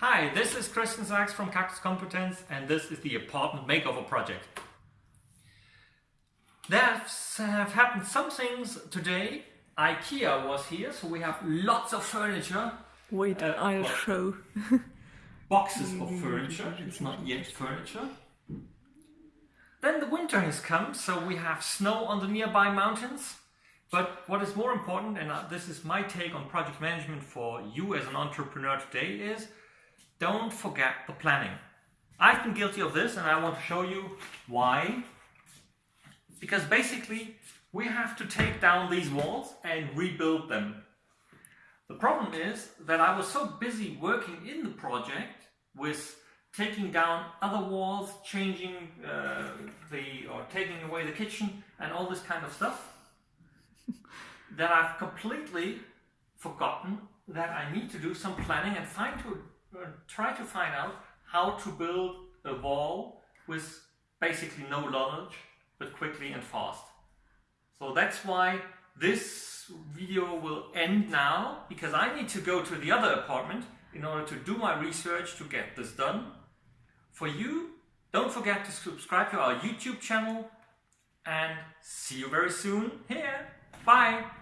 Hi, this is Christian Sachs from Cactus Competence and this is the apartment makeover project. There have happened some things today. IKEA was here, so we have lots of furniture. Wait, Uh, I'll well- show. Boxes of furniture, it's not yet furniture. Then the winter has come, so we have snow on the nearby mountains. But what is more important, and uh, this is my take on project management for you as an entrepreneur today, is don't forget the planning. I've been guilty of this and I want to show you why. Because basically, we have to take down these walls and rebuild them. The problem is that I was so busy working in the project with taking down other walls, changing uh, the or taking away the kitchen and all this kind of stuff that I've completely forgotten that I need to do some planning and uh, try to find out how to build a wall with basically no knowledge but quickly and fast. So that's why this video will end now because I need to go to the other apartment in order to do my research to get this done. For you, don't forget to subscribe to our YouTube channel and see you very soon here. Bye!